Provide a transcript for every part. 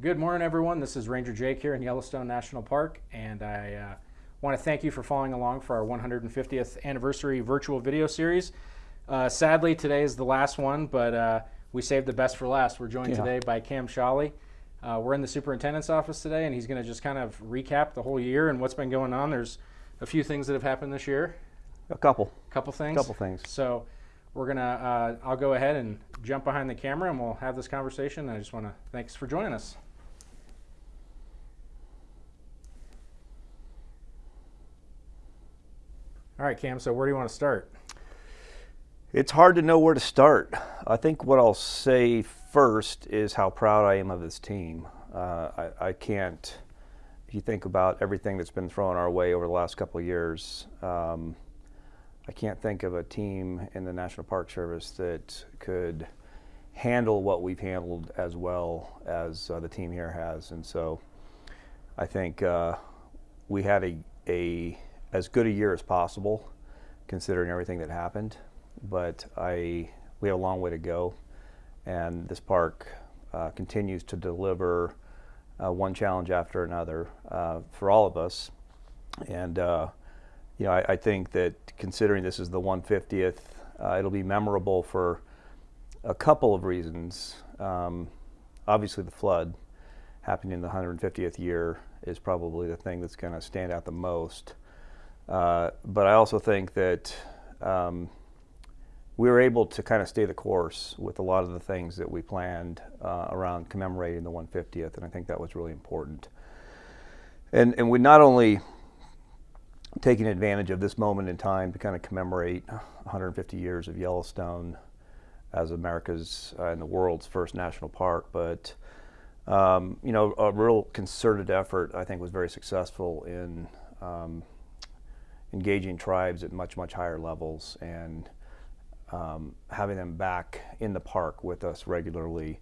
Good morning, everyone. This is Ranger Jake here in Yellowstone National Park, and I uh, want to thank you for following along for our 150th anniversary virtual video series. Uh, sadly, today is the last one, but uh, we saved the best for last. We're joined Yeah. today by Cam Sholly. Uh, we're in the superintendent's office today, and he's going to just kind of recap the whole year and what's been going on. There's a few things that have happened this year, A couple. a couple things. Couple things. So we're gonna. Uh, I'll go ahead and jump behind the camera, and we'll have this conversation. I just want to thanks for joining us. All right, Cam. So where do you want to start? It's hard to know where to start. I think what I'll say first is how proud I am of this team. Uh, I, I can't, if you think about everything that's been thrown our way over the last couple of years, um, I can't think of a team in the National Park Service that could handle what we've handled as well as uh, the team here has. And so I think uh, we had a, a as good a year as possible, considering everything that happened. But I we have a long way to go, and this park uh, continues to deliver uh, one challenge after another uh, for all of us. And uh, you know, I, I think that considering this is the 150th, uh, it'll be memorable for a couple of reasons. Um, obviously, the flood happening in the 150th year is probably the thing that's going to stand out the most. Uh, but I also think that um, we were able to kind of stay the course with a lot of the things that we planned uh, around commemorating the 150th, and I think that was really important. And and we not only taking advantage of this moment in time to kind of commemorate 150 years of Yellowstone as America's uh, and the world's first national park, but um, you know, a real concerted effort I think was very successful in um, engaging tribes at much much higher levels and um, having them back in the park with us regularly,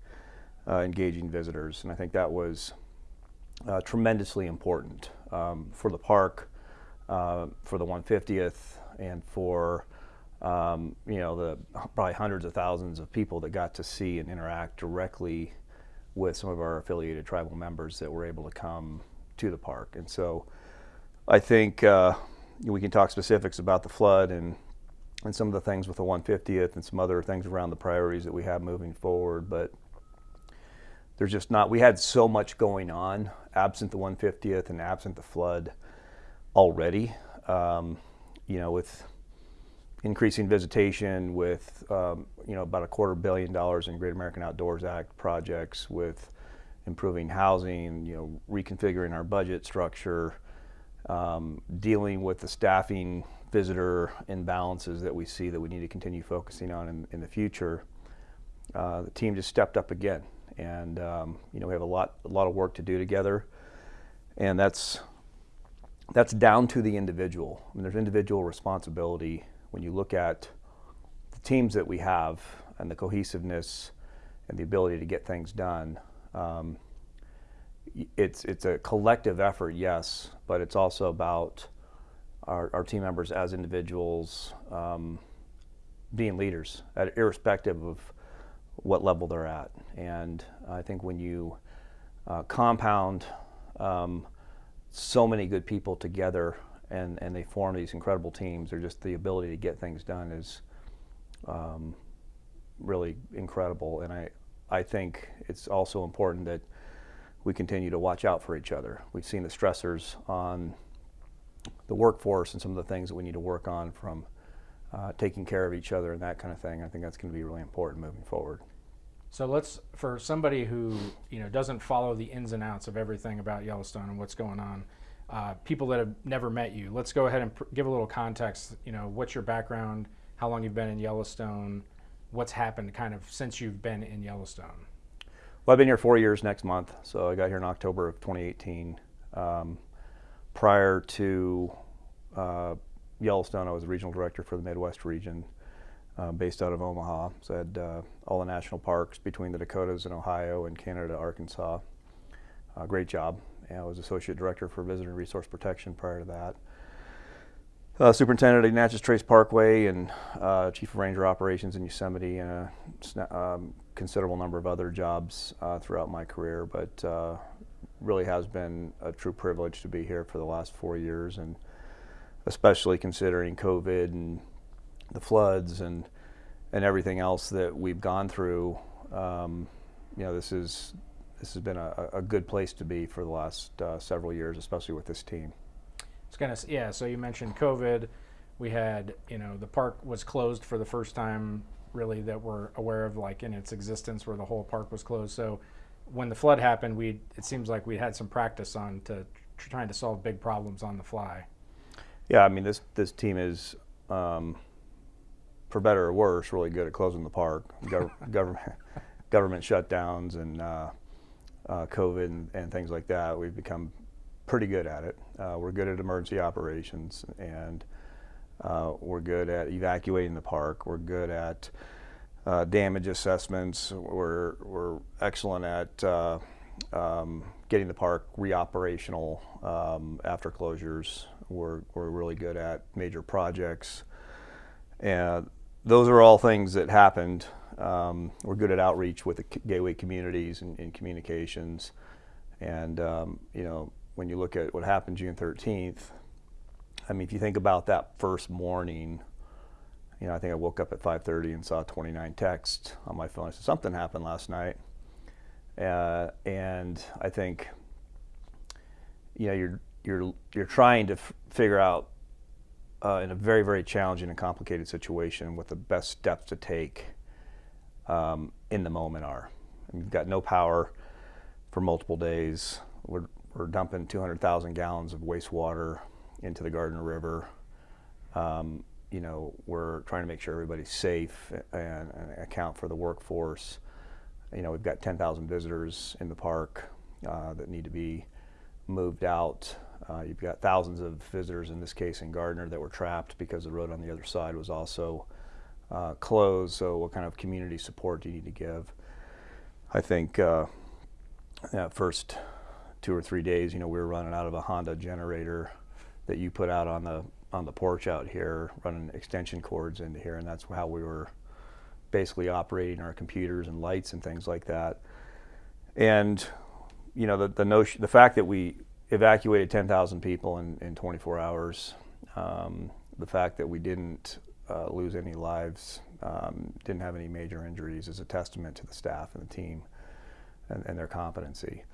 uh, engaging visitors, and I think that was uh, tremendously important um, for the park, uh, for the 150th, and for um, you know the probably hundreds of thousands of people that got to see and interact directly with some of our affiliated tribal members that were able to come to the park. And so I think uh, we can talk specifics about the flood and and some of the things with the 150th and some other things around the priorities that we have moving forward. But there's just not, we had so much going on absent the 150th and absent the flood already. Um, you know, with increasing visitation, with um, you know about a quarter billion dollars in Great American Outdoors Act projects, with improving housing, you know, reconfiguring our budget structure, um, dealing with the staffing visitor imbalances that we see that we need to continue focusing on in, in the future. Uh, the team just stepped up again, and um, you know we have a lot a lot of work to do together, and that's that's down to the individual. I mean, there's individual responsibility when you look at the teams that we have and the cohesiveness and the ability to get things done. Um, it's it's a collective effort, yes, but it's also about our, our team members as individuals um, being leaders, at, irrespective of what level they're at. And I think when you uh, compound um, so many good people together and, and they form these incredible teams, or just the ability to get things done is um, really incredible. And I, I think it's also important that we continue to watch out for each other. We've seen the stressors on the workforce and some of the things that we need to work on from uh, taking care of each other and that kind of thing. I think that's going to be really important moving forward. So let's, for somebody who you know doesn't follow the ins and outs of everything about Yellowstone and what's going on, uh, people that have never met you, let's go ahead and give a little context. You know, what's your background? How long you've been in Yellowstone? What's happened kind of since you've been in Yellowstone? Well, I've been here four years next month, so I got here in October of 2018. Um, prior to uh, Yellowstone, I was regional director for the Midwest region, uh, based out of Omaha. So I had uh, all the national parks between the Dakotas and Ohio and Canada, Arkansas. Uh, great job. And I was associate director for visitor resource protection prior to that. Uh, superintendent of Natchez Trace Parkway and uh, chief of ranger operations in Yosemite and a um, considerable number of other jobs uh, throughout my career. But uh, really has been a true privilege to be here for the last four years, and especially considering COVID and the floods and and everything else that we've gone through. Um, you know, this is this has been a, a good place to be for the last uh, several years, especially with this team. It's of yeah. So you mentioned COVID. We had you know the park was closed for the first time really that we're aware of like in its existence where the whole park was closed. So when the flood happened, we it seems like we had some practice on to tr- trying to solve big problems on the fly. Yeah, I mean this this team is, um, for better or worse, really good at closing the park. Gov- government government shutdowns and uh, uh, COVID and, and things like that. We've become pretty good at it. Uh, we're good at emergency operations and uh, we're good at evacuating the park. We're good at uh, damage assessments. We're we're excellent at uh, um, getting the park reoperational um, after closures. We're we're really good at major projects, and those are all things that happened. Um, we're good at outreach with the gateway communities and, and communications, and um, you know when you look at what happened June 13th, I mean if you think about that first morning you know, I think I woke up at 5:30 and saw 29 texts on my phone. I said something happened last night, uh, and I think, you know, you're you're you're trying to figure out uh, in a very very challenging and complicated situation what the best steps to take um, in the moment are. You've got no power for multiple days. We're we're dumping 200,000 gallons of wastewater into the Gardner River. Um, you know, we're trying to make sure everybody's safe and, and account for the workforce. You know, we've got 10,000 visitors in the park uh, that need to be moved out. Uh, you've got thousands of visitors, in this case in Gardiner, that were trapped because the road on the other side was also uh, closed. So, what kind of community support do you need to give? I think uh, first two or three days, you know, we were running out of a Honda generator that you put out on the on the porch out here, running extension cords into here, and that's how we were basically operating our computers and lights and things like that. And you know, the the notion, the fact that we evacuated 10,000 people in, in 24 hours, um, the fact that we didn't uh, lose any lives, um, didn't have any major injuries, is a testament to the staff and the team and, and their competency.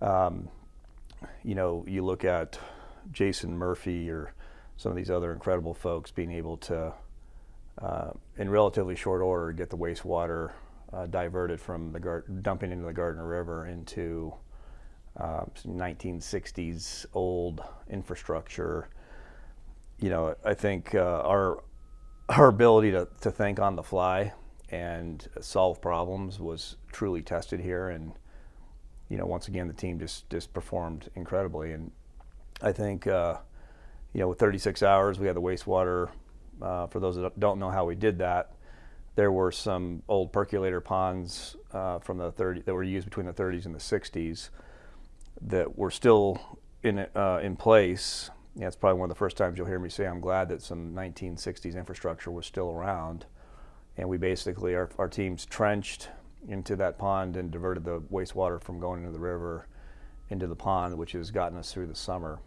Um, you know, you look at Jason Murphy or some of these other incredible folks being able to, uh, in relatively short order, get the wastewater uh, diverted from the gar- dumping into the Gardner River into uh, 1960s old infrastructure. You know, I think uh, our our ability to, to think on the fly and solve problems was truly tested here, and you know, once again, the team just just performed incredibly, and I think uh, you know, with 36 hours, we had the wastewater. Uh, for those that don't know how we did that, there were some old percolator ponds uh, from the 30 that were used between the 30s and the 60s that were still in uh, in place. Yeah, it's probably one of the first times you'll hear me say I'm glad that some 1960s infrastructure was still around. And we basically our, our teams trenched into that pond and diverted the wastewater from going into the river into the pond, which has gotten us through the summer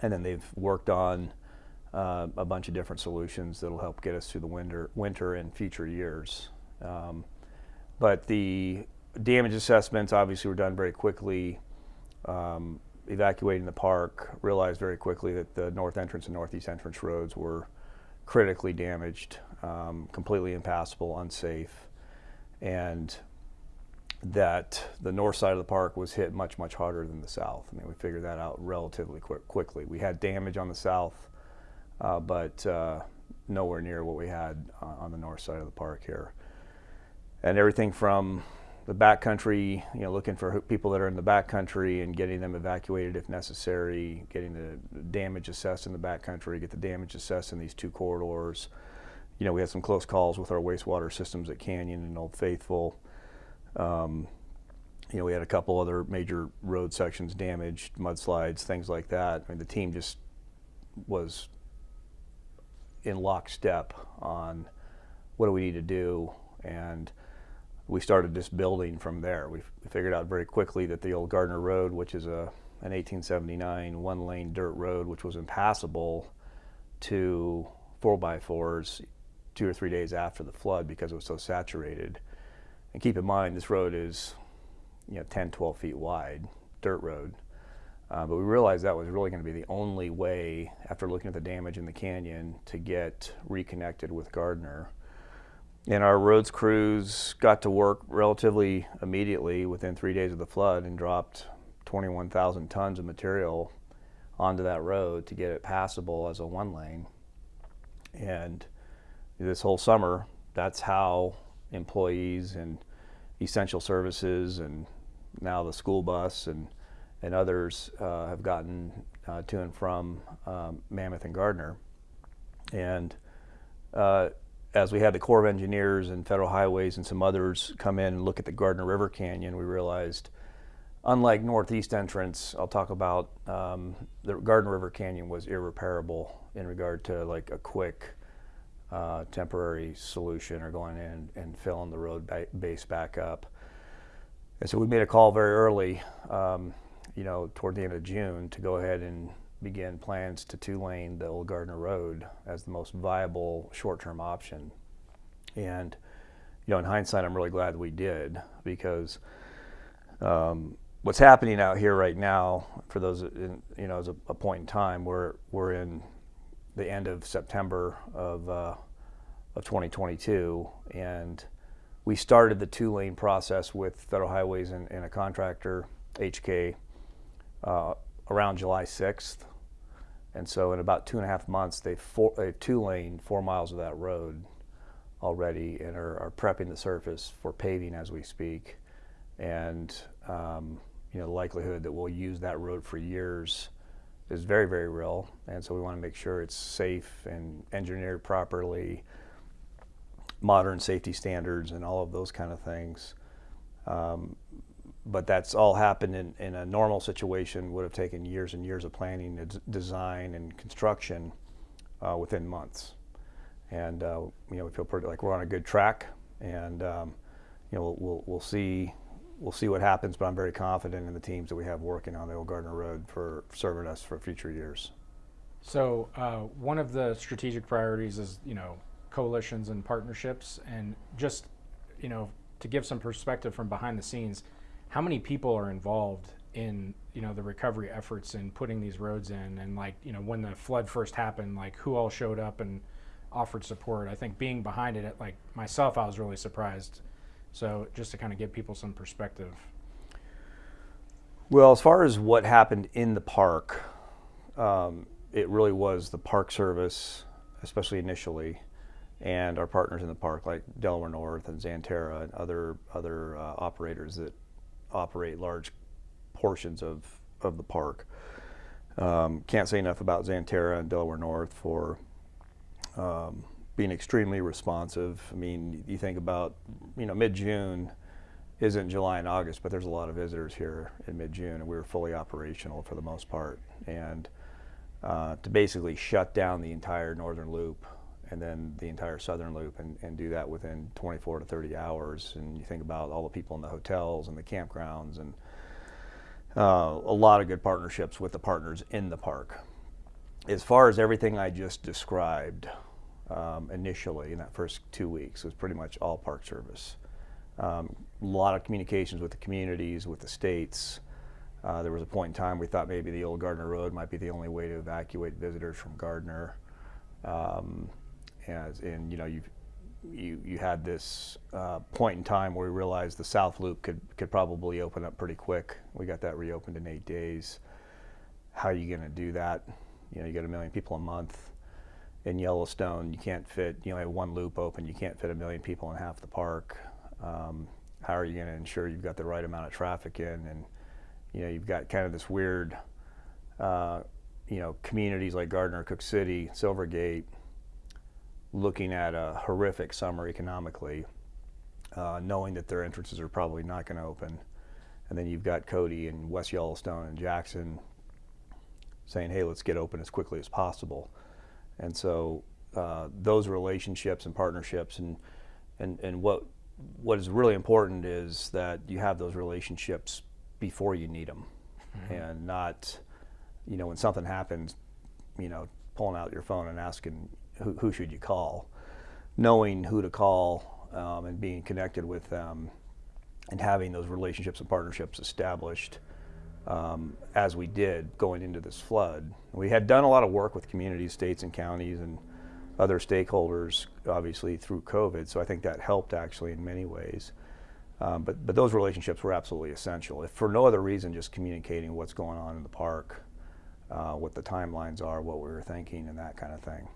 and then they've worked on uh, a bunch of different solutions that'll help get us through the winter, winter and future years. Um, but the damage assessments obviously were done very quickly. Um, evacuating the park, realized very quickly that the north entrance and northeast entrance roads were critically damaged, um, completely impassable, unsafe, and that the north side of the park was hit much, much harder than the south. I mean, we figured that out relatively quick, quickly. We had damage on the south, uh, but uh, nowhere near what we had uh, on the north side of the park here. And everything from the backcountry, you know, looking for people that are in the backcountry and getting them evacuated if necessary, getting the damage assessed in the backcountry, get the damage assessed in these two corridors. You know, we had some close calls with our wastewater systems at Canyon and Old Faithful. Um, you know, we had a couple other major road sections damaged, mudslides, things like that. I mean, the team just was in lockstep on what do we need to do, and we started just building from there. We figured out very quickly that the old Gardiner Road, which is a an 1879 one-lane dirt road, which was impassable to four by fours two or three days after the flood because it was so saturated. And keep in mind, this road is you know 10, 12 feet wide, dirt road. Uh, but we realized that was really going to be the only way, after looking at the damage in the canyon, to get reconnected with Gardiner. And our roads crews got to work relatively immediately within three days of the flood and dropped 21,000 tons of material onto that road to get it passable as a one lane. And this whole summer, that's how employees and essential services and now the school bus and, and others uh, have gotten uh, to and from um, Mammoth and Gardiner. And uh, as we had the Corps of Engineers and Federal Highways and some others come in and look at the Gardner River Canyon, we realized, unlike Northeast Entrance, I'll talk about um, the Gardner River Canyon was irreparable in regard to like a quick uh, temporary solution or going in and filling the road ba- base back up. And so we made a call very early, um, you know, toward the end of June to go ahead and begin plans to two lane the old Gardiner Road as the most viable short term option. And, you know, in hindsight, I'm really glad we did because um, what's happening out here right now, for those, in, you know, is a, a point in time, we're, we're in the end of September of, uh, of 2022, and we started the two lane process with Federal Highways and, and a contractor, HK, uh, around July 6th. And so, in about two and a half months, they four, they two lane four miles of that road already and are, are prepping the surface for paving as we speak. And um, you know, the likelihood that we'll use that road for years is very, very real. And so we want to make sure it's safe and engineered properly, modern safety standards, and all of those kind of things. Um, but that's all happened in, in a normal situation would have taken years and years of planning, and design, and construction uh, within months. And uh, you know, we feel pretty like we're on a good track, and um, you know, we'll, we'll, we'll see we'll see what happens, but I'm very confident in the teams that we have working on the old Gardiner Road for serving us for future years. So uh, one of the strategic priorities is you know coalitions and partnerships, and just you know to give some perspective from behind the scenes, how many people are involved in you know the recovery efforts in putting these roads in, and like you know when the flood first happened, like who all showed up and offered support. I think being behind it, like myself, I was really surprised. So just to kind of give people some perspective. Well, as far as what happened in the park, um, it really was the Park Service, especially initially, and our partners in the park like Delaware North and Xanterra and other other uh, operators that operate large portions of of the park. Um, can't say enough about Xanterra and Delaware North for um, being extremely responsive. I mean, you think about, you know, mid-June isn't July and August, but there's a lot of visitors here in mid-June, and we were fully operational for the most part. And uh, to basically shut down the entire northern loop and then the entire southern loop and, and do that within 24 to 30 hours. And you think about all the people in the hotels and the campgrounds and uh, a lot of good partnerships with the partners in the park. As far as everything I just described, um, initially in that first two weeks was pretty much all Park Service. Um, a lot of communications with the communities, with the states. Uh, there was a point in time we thought maybe the old Gardiner Road might be the only way to evacuate visitors from Gardiner. Um, and you know, you you you had this uh, point in time where we realized the South Loop could could probably open up pretty quick. We got that reopened in eight days. How are you going to do that? You know, you got a million people a month in Yellowstone, you can't fit, you know, have one loop open, you can't fit a million people in half the park. Um, how are you going to ensure you've got the right amount of traffic in? And, you know, you've got kind of this weird, uh, you know, communities like Gardiner, Cooke City, Silver Gate, looking at a horrific summer economically, uh, knowing that their entrances are probably not going to open. And then you've got Cody and West Yellowstone and Jackson saying, hey, let's get open as quickly as possible. And so uh, those relationships and partnerships, and and and what what is really important is that you have those relationships before you need them, and not, you know, when something happens, you know, pulling out your phone and asking who, who should you call, knowing who to call um, and being connected with them, and having those relationships and partnerships established um, as we did going into this flood. We had done a lot of work with communities, states, and counties, and other stakeholders, obviously through COVID. So I think that helped actually in many ways. Um, but but those relationships were absolutely essential. If for no other reason, just communicating what's going on in the park, uh, what the timelines are, what we were thinking, and that kind of thing.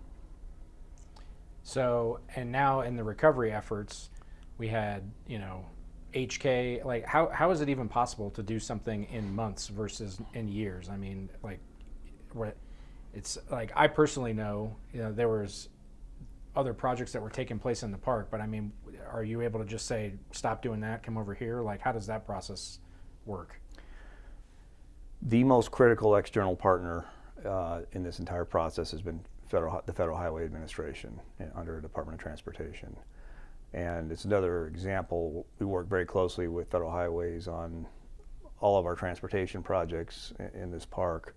So, and now in the recovery efforts, we had, you know, HK, like how, how is it even possible to do something in months versus in years? I mean, like, what, it's like, I personally know, you know, there was other projects that were taking place in the park, but I mean, are you able to just say, stop doing that, come over here? Like, how does that process work? The most critical external partner uh, in this entire process has been federal, the Federal Highway Administration uh, under Department of Transportation. And it's another example, we work very closely with Federal Highways on all of our transportation projects in, this park,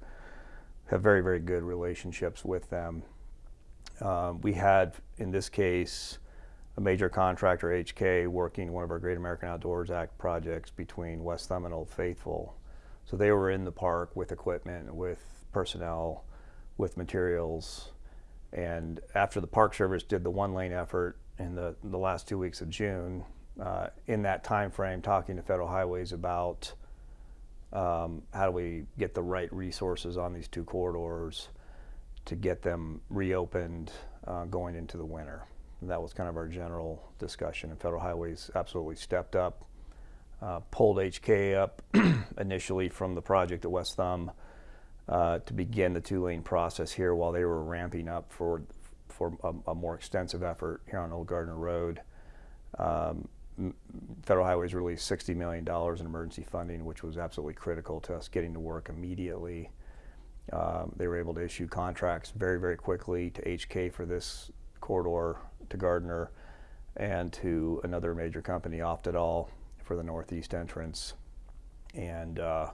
have very, very good relationships with them. Um, we had, in this case, a major contractor, HK, working one of our Great American Outdoors Act projects between West Thumb and Old Faithful. So they were in the park with equipment, with personnel, with materials. And after the Park Service did the one lane effort in the, the last two weeks of June, uh, in that time frame, talking to Federal Highways about um, how do we get the right resources on these two corridors to get them reopened uh, going into the winter. And that was kind of our general discussion, and Federal Highways absolutely stepped up, uh, pulled HK up initially from the project at West Thumb uh, to begin the two-lane process here while they were ramping up for for a, a more extensive effort here on Old Gardiner Road. Um, Federal Highways released $60 million in emergency funding, which was absolutely critical to us getting to work immediately. Um, they were able to issue contracts very, very quickly to HK for this corridor to Gardiner and to another major company, Oftedal, for the northeast entrance. And, uh,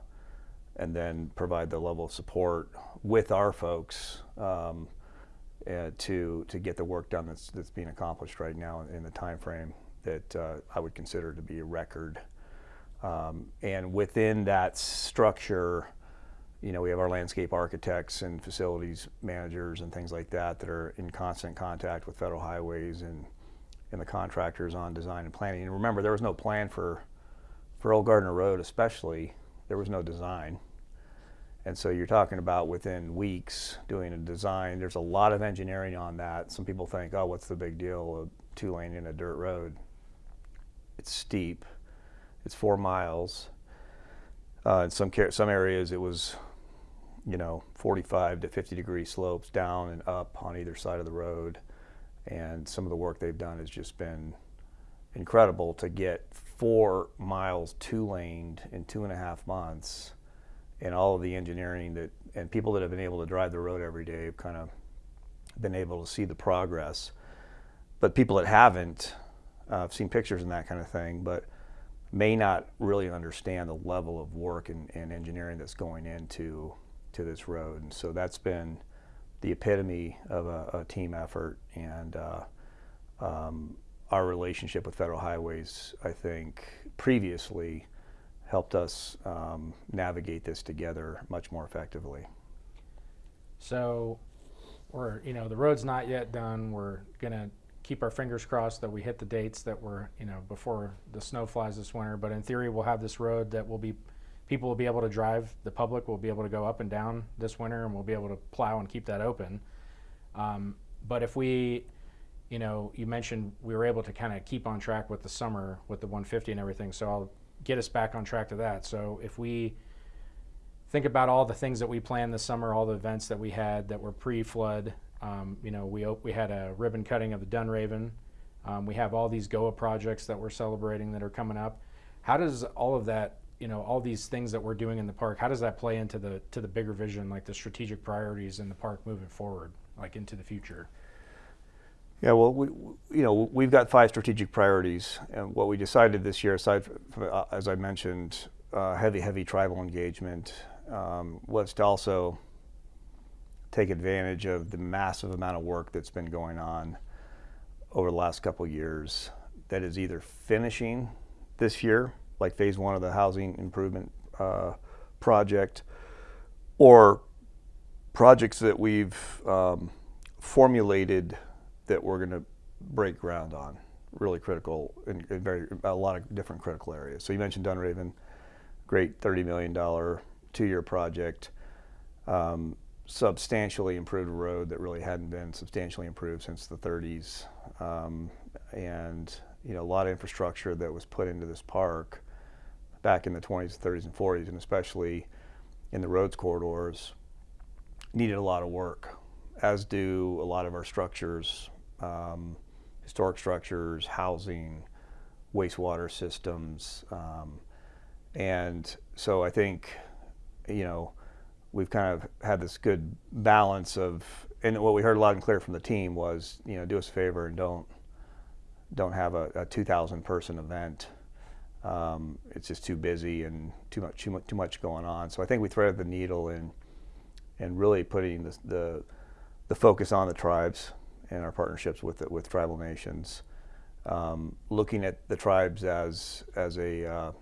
and then provide the level of support with our folks um, uh, to to get the work done that's that's being accomplished right now in, the time frame that uh, I would consider to be a record. Um, and within that structure, you know, we have our landscape architects and facilities managers and things like that that are in constant contact with federal highways and and the contractors on design and planning. And remember, there was no plan for for Old Gardiner Road, especially. There was no design. And so you're talking about within weeks doing a design. There's a lot of engineering on that. Some people think, oh, what's the big deal? A two lane in a dirt road. It's steep. It's four miles. Uh, in some some areas, it was, you know, 45 to 50 degree slopes down and up on either side of the road. And some of the work they've done has just been incredible to get four miles two laned in two and a half months and all of the engineering that and people that have been able to drive the road every day have kind of been able to see the progress. But people that haven't, uh, I've seen pictures and that kind of thing, but may not really understand the level of work and, and engineering that's going into to this road. And so that's been the epitome of a, a team effort and uh, um, our relationship with Federal Highways, I think, previously helped us um, navigate this together much more effectively. So, we're you know the road's not yet done. We're gonna keep our fingers crossed that we hit the dates that were you know before the snow flies this winter. But in theory, we'll have this road that will be people will be able to drive. The public will be able to go up and down this winter, and we'll be able to plow and keep that open. Um, but if we you know, you mentioned we were able to kind of keep on track with the summer with the 150 and everything. So I'll get us back on track to that. So if we think about all the things that we planned this summer, all the events that we had that were pre-flood, um, you know, we we had a ribbon cutting of the Dunraven. Um, we have all these GOA projects that we're celebrating that are coming up. How does all of that, you know, all these things that we're doing in the park, how does that play into the to the bigger vision, like the strategic priorities in the park moving forward, like into the future? Yeah, well, we, you know, we've got five strategic priorities, and what we decided this year, aside from, uh, as I mentioned, uh, heavy, heavy tribal engagement, um, was to also take advantage of the massive amount of work that's been going on over the last couple years that is either finishing this year, like phase one of the housing improvement uh, project, or projects that we've um, formulated that we're going to break ground on. Really critical in, in, very a lot of different critical areas. So you mentioned Dunraven, great thirty million dollar two-year project, um, substantially improved road that really hadn't been substantially improved since the 30s, um, and you know a lot of infrastructure that was put into this park back in the 20s, 30s, and 40s, and especially in the roads corridors, needed a lot of work, as do a lot of our structures um, historic structures, housing, wastewater systems. Um, and so I think, you know, we've kind of had this good balance of, and what we heard loud and clear from the team was, you know, do us a favor and don't, don't have a, a 2,000 person event. Um, it's just too busy and too much, too much, too much going on. So I think we threaded the needle in, and really putting the, the, the focus on the tribes and our partnerships with with tribal nations, um, looking at the tribes as as a uh,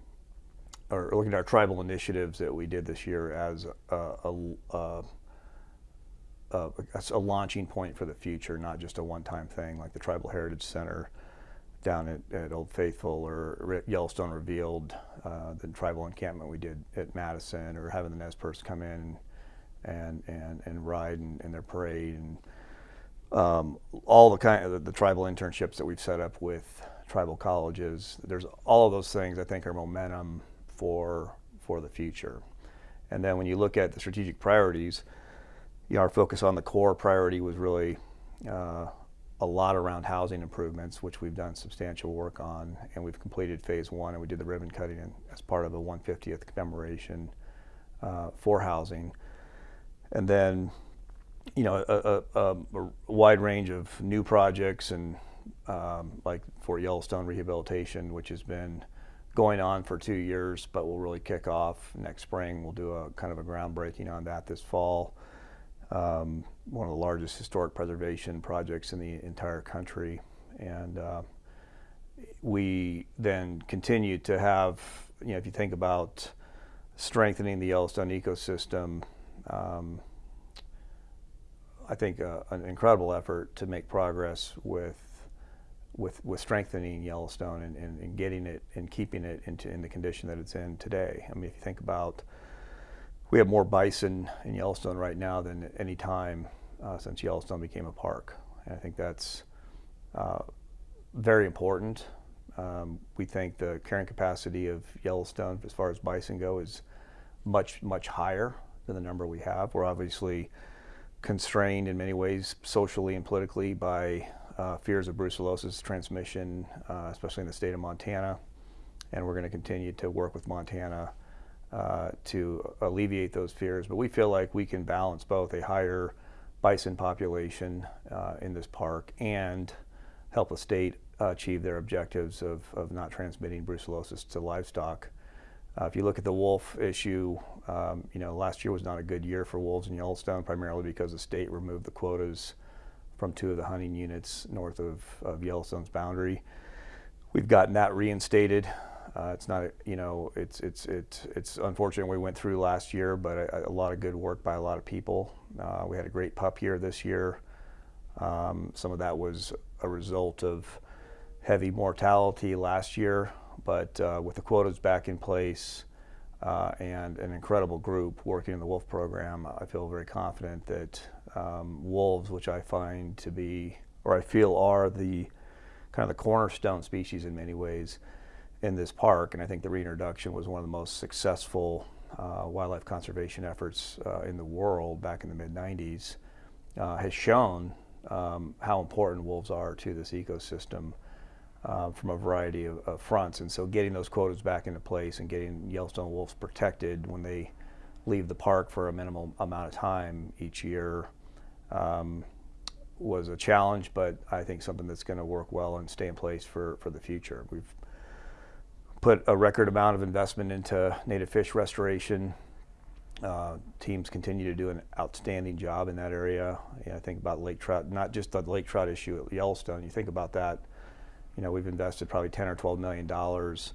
or looking at our tribal initiatives that we did this year as a, a, a, a launching point for the future, not just a one-time thing like the Tribal Heritage Center down at, at Old Faithful or Yellowstone Revealed, uh, the tribal encampment we did at Madison, or having the Nez Perce come in and and and ride in, in their parade and um, all the kind of the, the, tribal internships that we've set up with tribal colleges. There's all of those things I think are momentum for for the future. And then when you look at the strategic priorities, you know, our focus on the core priority was really uh, a lot around housing improvements, which we've done substantial work on, and we've completed phase one, and we did the ribbon cutting as part of the 150th commemoration uh, for housing. And then you know, a, a, a, wide range of new projects and um, like Fort Yellowstone rehabilitation, which has been going on for two years, but will really kick off next spring. We'll do a kind of a groundbreaking on that this fall. Um, one of the largest historic preservation projects in the entire country. And uh, we then continue to have, you know, if you think about strengthening the Yellowstone ecosystem, um, I think, uh, an incredible effort to make progress with with with strengthening Yellowstone and, and, and, getting it and keeping it into in the condition that it's in today. I mean, if you think about, we have more bison in Yellowstone right now than any time uh, since Yellowstone became a park, and I think that's uh, very important. Um, we think the carrying capacity of Yellowstone, as far as bison go, is much much higher than the number we have. We're obviously constrained in many ways socially and politically by uh, fears of brucellosis transmission, uh, especially in the state of Montana. And we're going to continue to work with Montana uh, to alleviate those fears. But we feel like we can balance both a higher bison population uh, in this park and help the state achieve their objectives of, of not transmitting brucellosis to livestock. Uh, if you look at the wolf issue, um, you know, last year was not a good year for wolves in Yellowstone, primarily because the state removed the quotas from two of the hunting units north of, of Yellowstone's boundary. We've gotten that reinstated. Uh, it's not, you know, it's it's it's it's unfortunate we went through last year, but a, a lot of good work by a lot of people. Uh, we had a great pup year this year. Um, some of that was a result of heavy mortality last year, but uh, with the quotas back in place, uh, and an incredible group working in the wolf program. I feel very confident that um, wolves, which I find to be, or I feel are the kind of the cornerstone species in many ways in this park, and I think the reintroduction was one of the most successful uh, wildlife conservation efforts uh, in the world back in the mid 90s, uh, has shown um, how important wolves are to this ecosystem uh, from a variety of, of, fronts. And so getting those quotas back into place and getting Yellowstone wolves protected when they leave the park for a minimal amount of time each year um, was a challenge, but I think something that's going to work well and stay in place for, for the future. We've put a record amount of investment into native fish restoration. Uh, teams continue to do an outstanding job in that area. Yeah, I think about lake trout, not just the lake trout issue at Yellowstone. You think about that. You know, we've invested probably 10 or 12 million dollars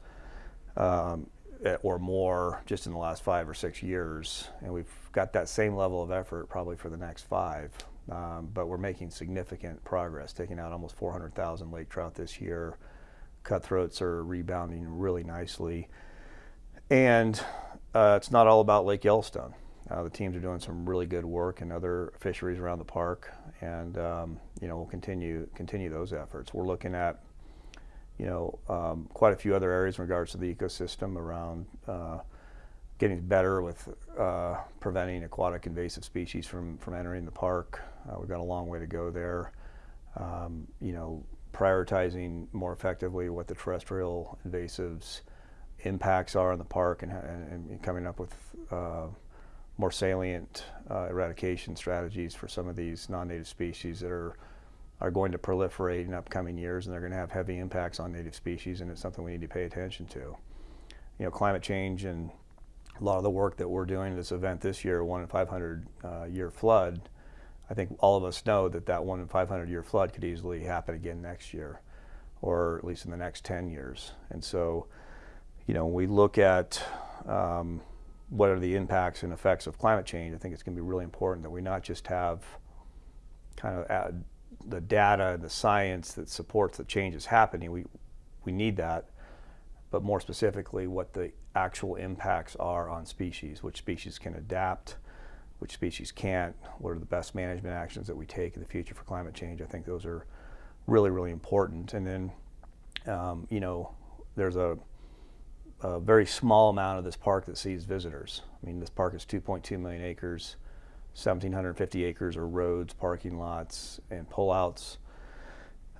um, eh, or more just in the last five or six years, and we've got that same level of effort probably for the next five. Um, but we're making significant progress, taking out almost 400,000 lake trout this year. Cutthroats are rebounding really nicely. And uh, it's not all about Lake Yellowstone. Uh, the teams are doing some really good work in other fisheries around the park, and um, you know we'll continue continue those efforts. We're looking at you know um, quite a few other areas in regards to the ecosystem around uh, getting better with uh, preventing aquatic invasive species from from entering the park. Uh, we've got a long way to go there. Um, you know, prioritizing more effectively what the terrestrial invasives impacts are in the park and, and, and coming up with uh, more salient uh, eradication strategies for some of these non-native species that are are going to proliferate in upcoming years and they're going to have heavy impacts on native species and it's something we need to pay attention to. You know, climate change and a lot of the work that we're doing this event this year, one in 500 uh, year flood, I think all of us know that that one in 500 year flood could easily happen again next year, or at least in the next 10 years. And so, you know, when we look at um, what are the impacts and effects of climate change, I think it's going to be really important that we not just have kind of the data and the science that supports the changes happening. We we need that, but more specifically, what the actual impacts are on species, which species can adapt which species can't, what are the best management actions that we take in the future for climate change. I think those are really, really important. And then, um, you know, there's a, a, very small amount of this park that sees visitors. I mean, this park is 2.2 million acres, 1,750 acres are roads, parking lots, and pullouts.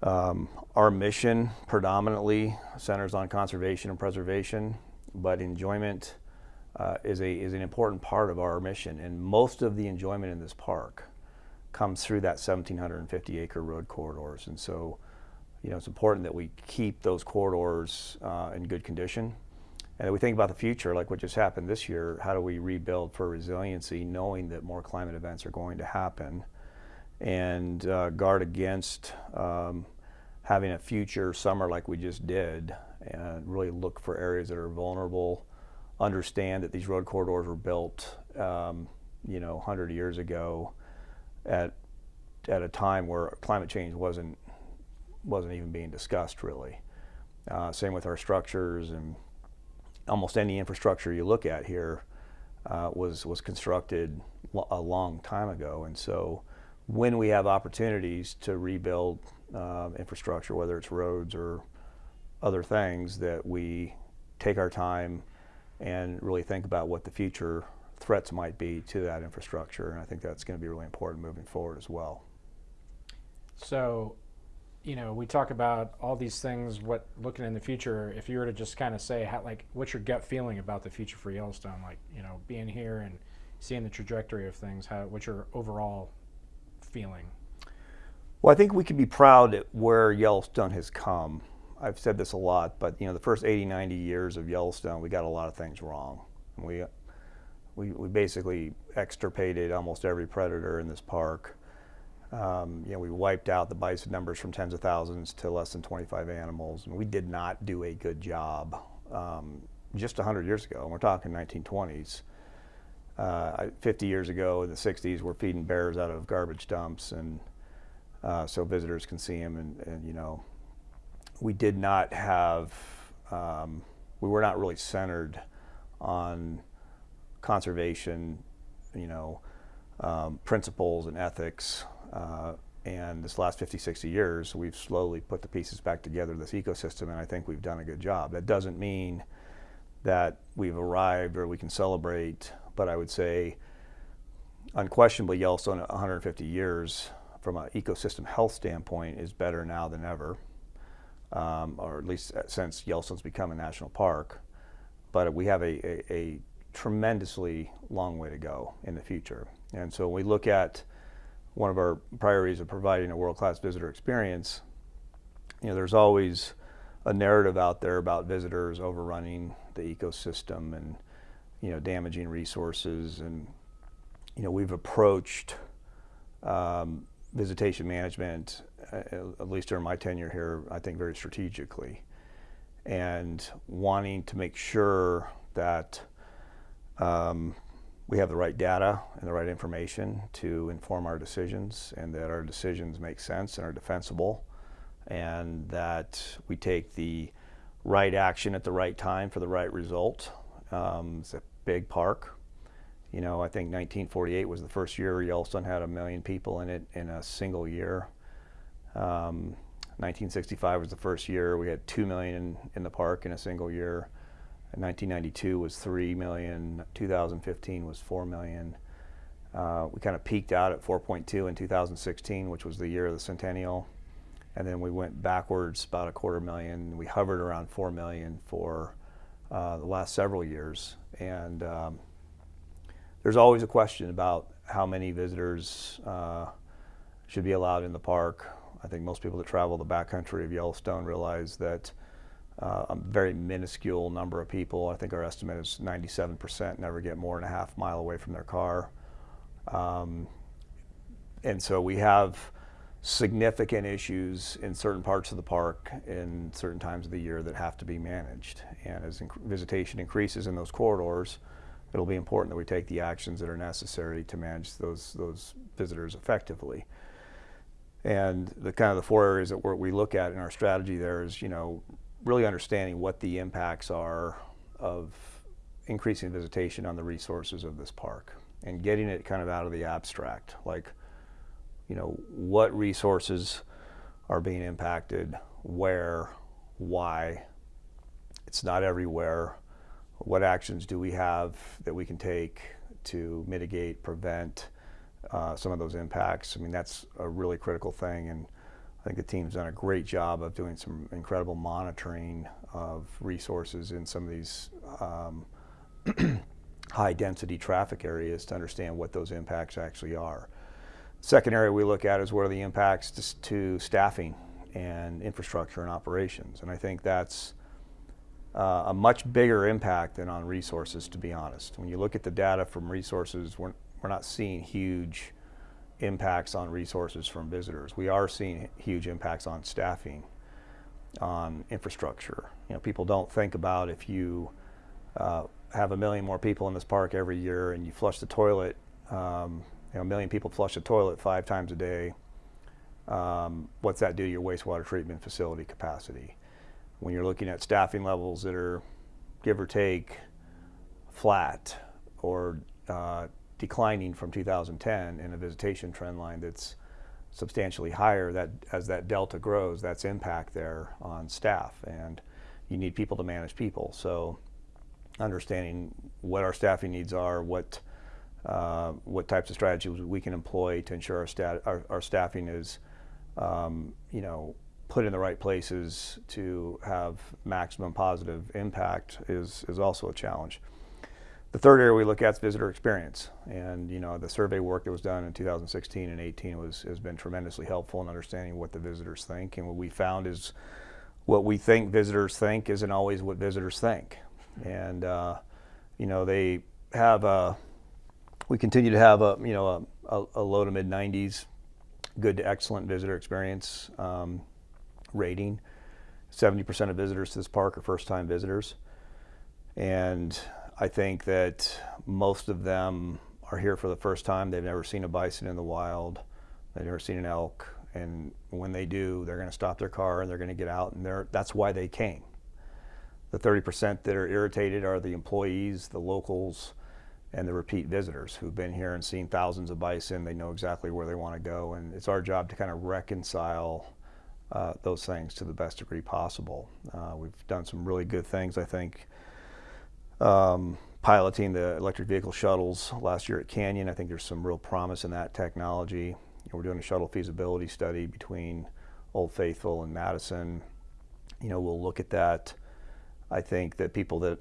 Um, our mission predominantly centers on conservation and preservation, but enjoyment uh, is, a, is an important part of our mission. And most of the enjoyment in this park comes through that 1,750 acre road corridors. And so, you know, it's important that we keep those corridors uh, in good condition. And we think about the future, like what just happened this year, how do we rebuild for resiliency, knowing that more climate events are going to happen, and uh, guard against um, having a future summer like we just did, and really look for areas that are vulnerable understand that these road corridors were built, um, you know, 100 years ago at, at a time where climate change wasn't, wasn't even being discussed really. Uh, same with our structures and almost any infrastructure you look at here uh, was, was constructed a long time ago. And so when we have opportunities to rebuild uh, infrastructure, whether it's roads or other things, that we take our time, and really think about what the future threats might be to that infrastructure. And I think that's going to be really important moving forward as well. So, you know, we talk about all these things. What looking in the future, if you were to just kind of say, how, like, what's your gut feeling about the future for Yellowstone? Like, you know, being here and seeing the trajectory of things. How, what's your overall feeling? Well, I think we can be proud at where Yellowstone has come. I've said this a lot, but you know, the first 80, 90 years of Yellowstone, we got a lot of things wrong. We, we, we basically extirpated almost every predator in this park. Um, you know, we wiped out the bison numbers from tens of thousands to less than 25 animals. And we did not do a good job um, just 100 years ago. And we're talking 1920s. Uh, 50 years ago in the 60s, we're feeding bears out of garbage dumps, and uh, so visitors can see them. And, and you know, we did not have, um, we were not really centered on conservation, you know, um, principles and ethics. Uh, and this last 50, 60 years, we've slowly put the pieces back together, this ecosystem, and I think we've done a good job. That doesn't mean that we've arrived or we can celebrate, but I would say unquestionably Yellowstone 150 years from an ecosystem health standpoint is better now than ever um, or at least since Yellowstone's become a national park. But we have a, a, a, tremendously long way to go in the future. And so when we look at one of our priorities of providing a world-class visitor experience, you know, there's always a narrative out there about visitors overrunning the ecosystem and you know damaging resources. And you know we've approached um, visitation management uh, at least during my tenure here I think very strategically and wanting to make sure that um, we have the right data and the right information to inform our decisions and that our decisions make sense and are defensible and that we take the right action at the right time for the right result. Um, it's a big park. You know, I think 1948 was the first year Yellowstone had a million people in it in a single year. Um, 1965 was the first year we had 2 million in, in the park in a single year. 1992 was 3 million. 2015 was 4 million. Uh, we kind of peaked out at 4.2 in 2016, which was the year of the centennial and then we went backwards about a quarter million. We hovered around four million for uh, the last several years, and um, there's always a question about how many visitors uh, should be allowed in the park. I think most people that travel the backcountry of Yellowstone realize that uh, a very minuscule number of people, I think our estimate is 97%, never get more than a half mile away from their car. Um, and so we have significant issues in certain parts of the park in certain times of the year that have to be managed. And as inc visitation increases in those corridors, it'll be important that we take the actions that are necessary to manage those, those visitors effectively. And the kind of the four areas that we look at in our strategy there is, you know, really understanding what the impacts are of increasing visitation on the resources of this park and getting it kind of out of the abstract. Like, you know, what resources are being impacted, where, why. It's not everywhere. What actions do we have that we can take to mitigate, prevent uh, some of those impacts? I mean, that's a really critical thing. And I think the team's done a great job of doing some incredible monitoring of resources in some of these um, high density traffic areas to understand what those impacts actually are. Second area we look at is what are the impacts to, staffing and infrastructure and operations. And I think that's uh, a much bigger impact than on resources, to be honest. When you look at the data from resources, we're, we're not seeing huge impacts on resources from visitors. We are seeing huge impacts on staffing, on infrastructure. You know, people don't think about if you uh, have a million more people in this park every year and you flush the toilet um, you know, a million people flush the toilet five times a day. Um, what's that do to your wastewater treatment facility capacity? When you're looking at staffing levels that are, give or take, flat or uh, declining from 2010 in a visitation trend line that's substantially higher, that as that delta grows, that's impact there on staff. And you need people to manage people. So understanding what our staffing needs are, what uh, what types of strategies we can employ to ensure our, our, our staffing is, um, you know, put in the right places to have maximum positive impact is, is also a challenge. The third area we look at is visitor experience. And, you know, the survey work that was done in 2016 and 18 was, has been tremendously helpful in understanding what the visitors think. And what we found is what we think visitors think isn't always what visitors think. And, uh, you know, they have a, we continue to have a you know a, a low to mid 90s, good to excellent visitor experience um, rating. 70% of visitors to this park are first-time visitors, and I think that most of them are here for the first time. They've never seen a bison in the wild. They've never seen an elk, and when they do, they're going to stop their car and they're going to get out, and that's why they came. The 30% that are irritated are the employees, the locals, and the repeat visitors who've been here and seen thousands of bison. They know exactly where they want to go, and it's our job to kind of reconcile uh, those things to the best degree possible. Uh, we've done some really good things, I think. Um, piloting the electric vehicle shuttles last year at Canyon, I think there's some real promise in that technology. we're doing a shuttle feasibility study between Old Faithful and Madison. You know, we'll look at that. I think that people that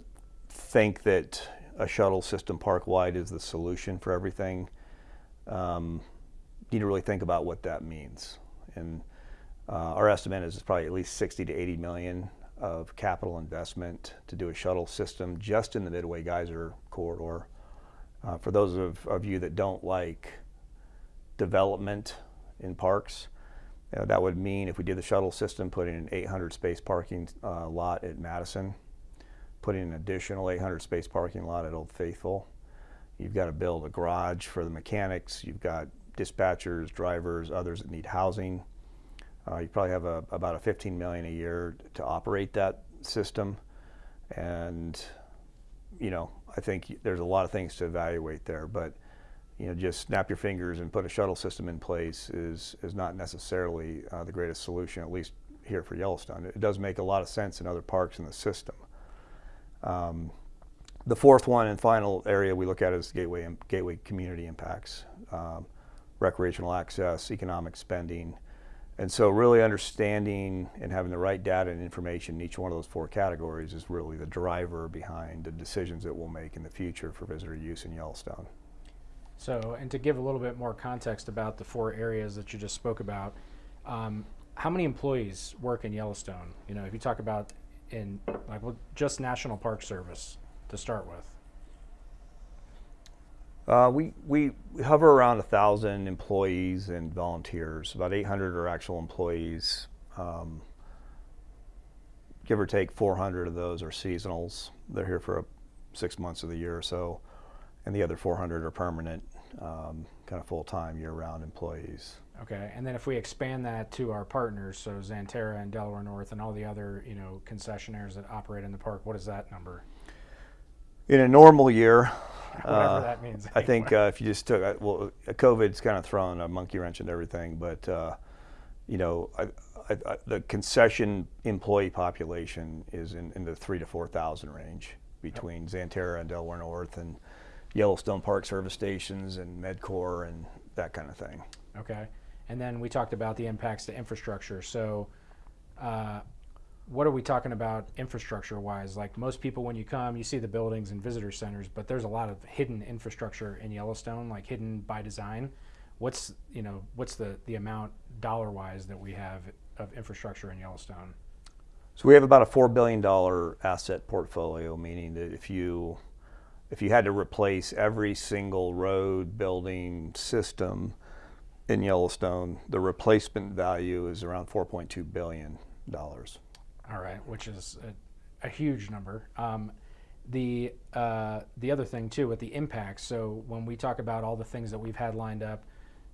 think that a shuttle system park wide is the solution for everything. Um, need to really think about what that means. And uh, our estimate is probably at least 60 to 80 million of capital investment to do a shuttle system just in the Midway Geyser corridor. Uh, for those of, of you that don't like development in parks, uh, that would mean if we did the shuttle system, putting an 800 space parking uh, lot at Madison, putting an additional 800 space parking lot at Old Faithful. You've got to build a garage for the mechanics. You've got dispatchers, drivers, others that need housing. Uh, you probably have a, about a 15 million a year to operate that system, and you know I think there's a lot of things to evaluate there, but you know just snap your fingers and put a shuttle system in place is is not necessarily uh, the greatest solution, at least here for Yellowstone. It does make a lot of sense in other parks in the system. Um, the fourth one and final area we look at is gateway and gateway community impacts, um, recreational access, economic spending, and so really understanding and having the right data and information in each one of those four categories is really the driver behind the decisions that we'll make in the future for visitor use in Yellowstone. So, and to give a little bit more context about the four areas that you just spoke about, um, how many employees work in Yellowstone? You know, if you talk about in like well, just National Park Service to start with. Uh, we, we hover around a thousand employees and volunteers. About 800 are actual employees. Um, give or take 400 of those are seasonals. They're here for a, six months of the year or so, and the other 400 are permanent, um, kind of full-time, year-round employees. Okay, and then if we expand that to our partners, so Xanterra and Delaware North and all the other you know concessionaires that operate in the park, what is that number? In a normal year, Whatever uh, that means. I think uh, if you just took, uh, well, COVID's kind of thrown a monkey wrench into everything, but uh, you know, I, I, I, the concession employee population is in, in the three to four thousand range between Xanterra and Delaware North and Yellowstone Park Service stations and MedCorps and that kind of thing. Okay, and then we talked about the impacts to infrastructure. So, uh, what are we talking about infrastructure wise? Like most people, when you come, you see the buildings and visitor centers, but there's a lot of hidden infrastructure in Yellowstone, like hidden by design. What's you know what's the the amount dollar wise that we have of infrastructure in Yellowstone? So we have about a four billion dollar asset portfolio, meaning that if you if you had to replace every single road, building, system in Yellowstone, the replacement value is around 4.2 billion dollars. All right, which is a, a huge number. Um, the uh, the other thing too with the impacts. So when we talk about all the things that we've had lined up,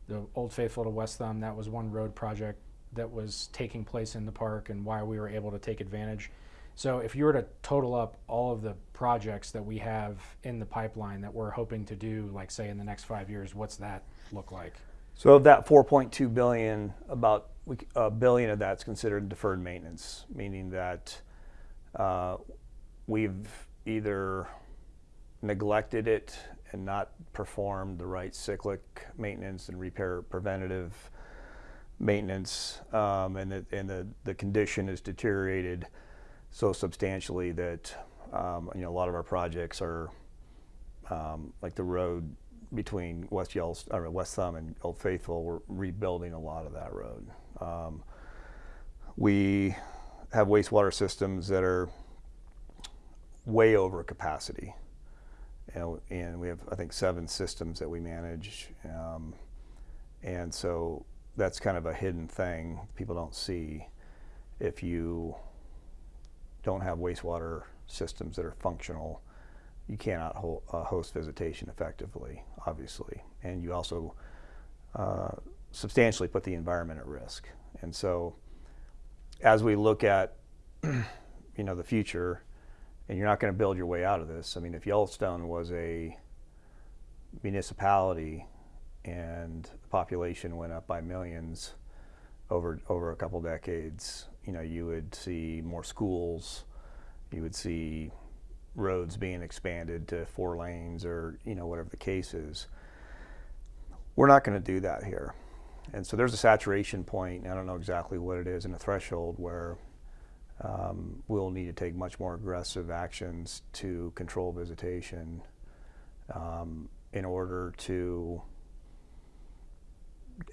the Old Faithful to West Thumb, that was one road project that was taking place in the park, and why we were able to take advantage. So if you were to total up all of the projects that we have in the pipeline that we're hoping to do, like say in the next five years, what's that look like? So of that 4.2 billion, about a billion of that's considered deferred maintenance, meaning that uh, we've either neglected it and not performed the right cyclic maintenance and repair preventative maintenance, um, and, the, and the, the condition is deteriorated so substantially that um, you know a lot of our projects are um, like the road between West Yellowstone, West Thumb and Old Faithful. We're rebuilding a lot of that road. Um, we have wastewater systems that are way over capacity. Know, and we have, I think, seven systems that we manage. Um, and so that's kind of a hidden thing people don't see. If you don't have wastewater systems that are functional, you cannot uh, host visitation effectively, obviously. And you also uh, substantially put the environment at risk. And so as we look at you know the future, and you're not going to build your way out of this. I mean, if Yellowstone was a municipality and the population went up by millions over over a couple decades, you know, you would see more schools, you would see roads being expanded to four lanes or you know whatever the case is. We're not going to do that here. And so there's a saturation point, I don't know exactly what it is, and a threshold where um, we'll need to take much more aggressive actions to control visitation um, in order to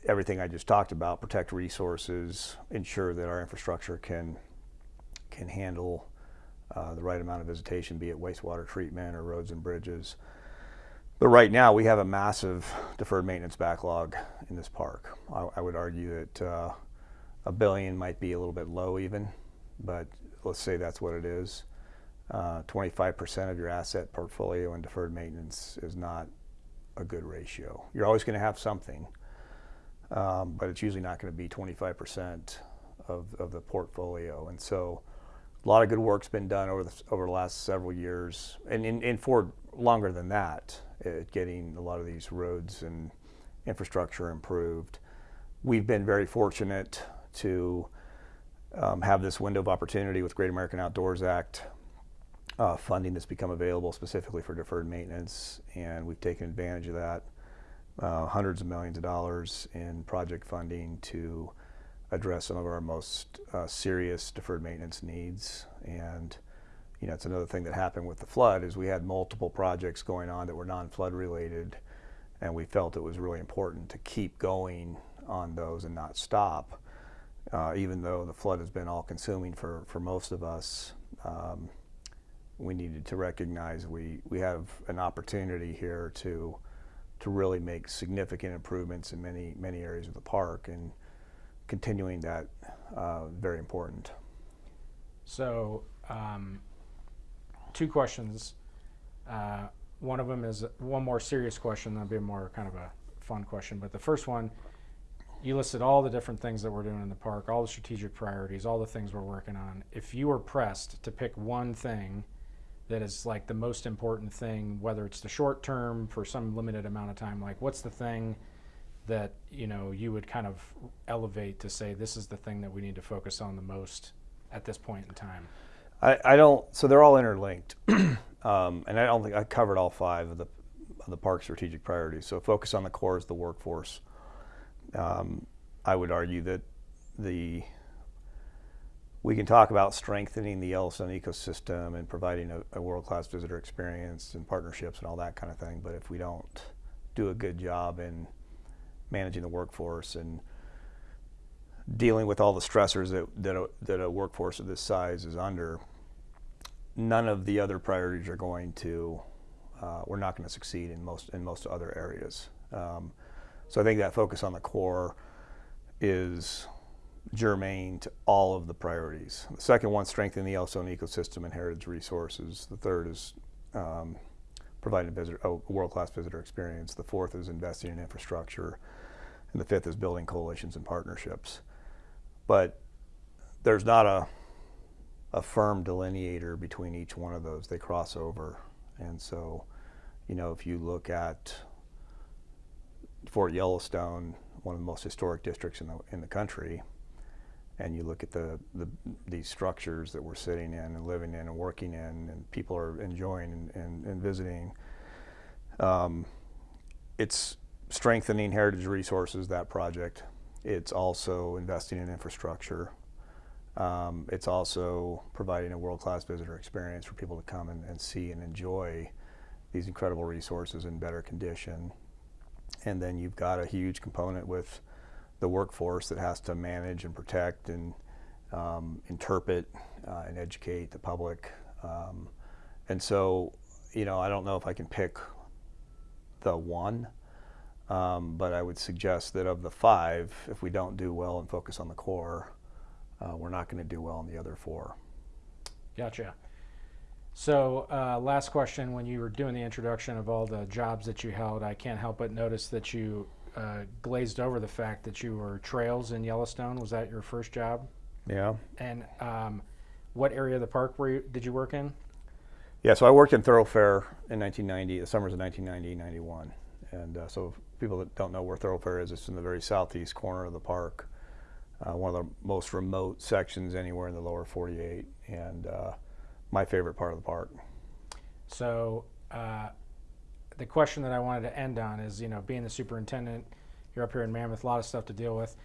everything I just talked about, protect resources, ensure that our infrastructure can can handle uh, the right amount of visitation, be it wastewater treatment or roads and bridges. But right now, we have a massive deferred maintenance backlog in this park. I, I would argue that uh, a billion might be a little bit low, even, but let's say that's what it is. Uh, 25% of your asset portfolio in deferred maintenance is not a good ratio. You're always going to have something, um, but it's usually not going to be 25% of, of the portfolio. And so a lot of good work's been done over the, over the last several years, and, in, and for longer than that, at getting a lot of these roads and infrastructure improved. We've been very fortunate to um, have this window of opportunity with Great American Outdoors Act uh, funding that's become available specifically for deferred maintenance, and we've taken advantage of that. Uh, hundreds of millions of dollars in project funding to address some of our most uh, serious deferred maintenance needs. And you know, it's another thing that happened with the flood is we had multiple projects going on that were non-flood related, and we felt it was really important to keep going on those and not stop. Uh, even though the flood has been all-consuming for, for most of us, um, we needed to recognize we, we have an opportunity here to to really make significant improvements in many many areas of the park and continuing that uh, very important. So, um, two questions. Uh, one of them is one more serious question, that'll be more kind of a fun question. But the first one, you listed all the different things that we're doing in the park, all the strategic priorities, all the things we're working on. If you were pressed to pick one thing that is like the most important thing, whether it's the short term for some limited amount of time, like what's the thing that you know you would kind of elevate to say this is the thing that we need to focus on the most at this point in time? I, I don't. So they're all interlinked, um, and I don't think I covered all five of the of the park strategic priorities. So focus on the core is the workforce. Um, I would argue that the we can talk about strengthening the Yellowstone ecosystem and providing a, a world-class visitor experience and partnerships and all that kind of thing. But if we don't do a good job in managing the workforce and dealing with all the stressors that, that, a, that a workforce of this size is under, none of the other priorities are going to, uh, we're not going to succeed in most, in most other areas. Um, so I think that focus on the core is germane to all of the priorities. The second one, strengthening the Yellowstone ecosystem and heritage resources. The third is um, providing a, a world-class visitor experience. The fourth is investing in infrastructure. And the fifth is building coalitions and partnerships. But there's not a, a firm delineator between each one of those. They cross over. And so, you know, if you look at Fort Yellowstone, one of the most historic districts in the, in the country, and you look at the, the these structures that we're sitting in and living in and working in and people are enjoying and, and, and visiting um, it's strengthening heritage resources that project it's also investing in infrastructure um, it's also providing a world-class visitor experience for people to come and, and see and enjoy these incredible resources in better condition and then you've got a huge component with the workforce that has to manage and protect and um, interpret uh, and educate the public. Um, and so, you know, I don't know if I can pick the one, um, but I would suggest that of the five, if we don't do well and focus on the core, uh, we're not going to do well in the other four. Gotcha. So, uh, last question. When you were doing the introduction of all the jobs that you held, I can't help but notice that you uh, glazed over the fact that you were trails in Yellowstone. Was that your first job? Yeah. And um, what area of the park were you, did you work in? Yeah, so I worked in Thorofare in 1990, the summers of 1990, 91. And uh, so people that don't know where Thorofare is, it's in the very southeast corner of the park, uh, one of the most remote sections anywhere in the lower 48, and uh, my favorite part of the park. So uh, the question that I wanted to end on is, you know, being the superintendent, you're up here in Mammoth, a lot of stuff to deal with.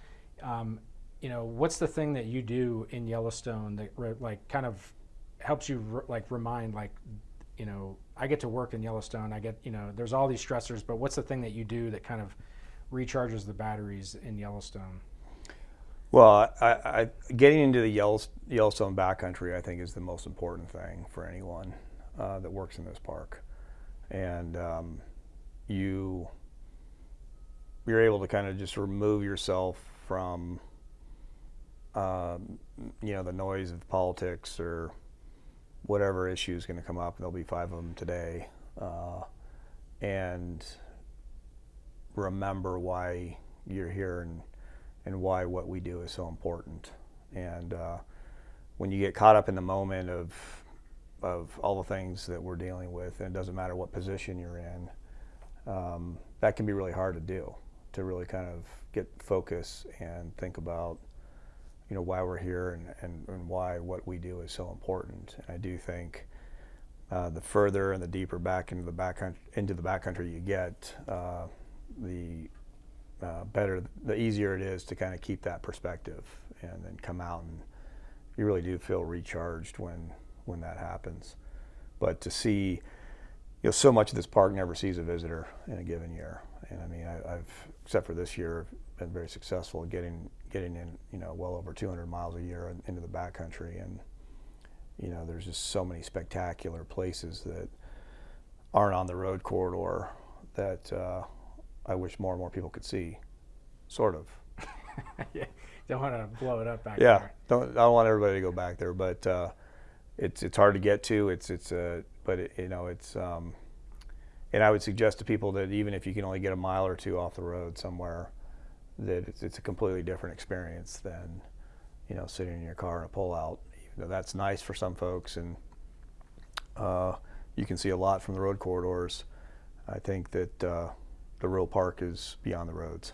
Um, you know, what's the thing that you do in Yellowstone that like kind of helps you re- like remind like, you know, I get to work in Yellowstone. I get, you know, there's all these stressors, but what's the thing that you do that kind of recharges the batteries in Yellowstone? Well, I, I, getting into the Yellowstone backcountry, I think, is the most important thing for anyone uh, that works in this park, and um, you you're able to kind of just remove yourself from um, you know the noise of politics or whatever issue is going to come up. There'll be five of them today, uh, and remember why you're here and and why what we do is so important. And uh, when you get caught up in the moment of of all the things that we're dealing with, and it doesn't matter what position you're in, um, that can be really hard to do. To really kind of get focus and think about, you know, why we're here and, and, and why what we do is so important. And I do think uh, the further and the deeper back into the back into the backcountry you get, uh, the uh, better, the easier it is to kind of keep that perspective and then come out and you really do feel recharged when when that happens. But to see, you know, so much of this park never sees a visitor in a given year, and I mean, I, I've except for this year been very successful getting getting in, you know, well over 200 miles a year into the backcountry, and you know, there's just so many spectacular places that aren't on the road corridor that uh, I wish more and more people could see. Sort of. yeah, don't want to blow it up back Yeah. there. Don't I don't want everybody to go back there, but uh, it's it's hard to get to. It's it's uh, but it, you know it's um, and I would suggest to people that even if you can only get a mile or two off the road somewhere, that it's, it's a completely different experience than you know sitting in your car in a pullout. Even though that's nice for some folks, and uh, you can see a lot from the road corridors. I think that uh, the real park is beyond the roads.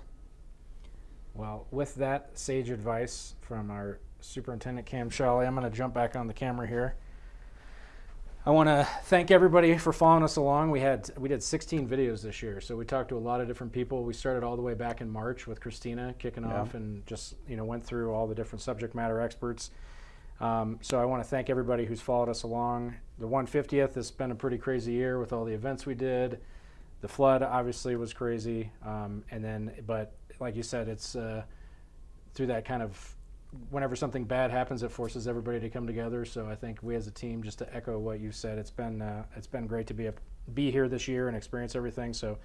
Well, with that sage advice from our superintendent Cam Sholly, I'm going to jump back on the camera here. I want to thank everybody for following us along. We had we did 16 videos this year, so we talked to a lot of different people. We started all the way back in March with Christina kicking Yeah. off, and just you know went through all the different subject matter experts. Um, so I want to thank everybody who's followed us along. The 150th has been a pretty crazy year with all the events we did. The flood obviously was crazy, um, and then but like you said, it's uh, through that kind of whenever something bad happens, it forces everybody to come together. So I think we as a team, just to echo what you said, it's been uh, it's been great to be a, be here this year and experience everything. So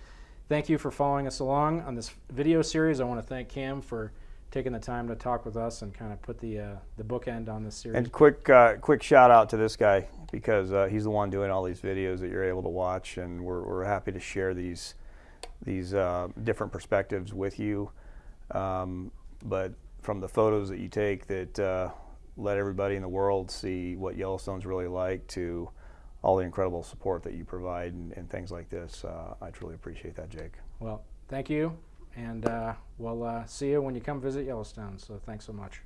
thank you for following us along on this video series. I want to thank Cam for taking the time to talk with us and kind of put the uh, the bookend on this series. And quick, uh, quick shout out to this guy because uh, he's the one doing all these videos that you're able to watch, and we're, we're happy to share these these uh, different perspectives with you. Um, but from the photos that you take that uh, let everybody in the world see what Yellowstone's really like to all the incredible support that you provide and, and things like this, uh, I truly appreciate that, Jake. well, thank you, and uh, we'll uh, see you when you come visit Yellowstone. So thanks so much.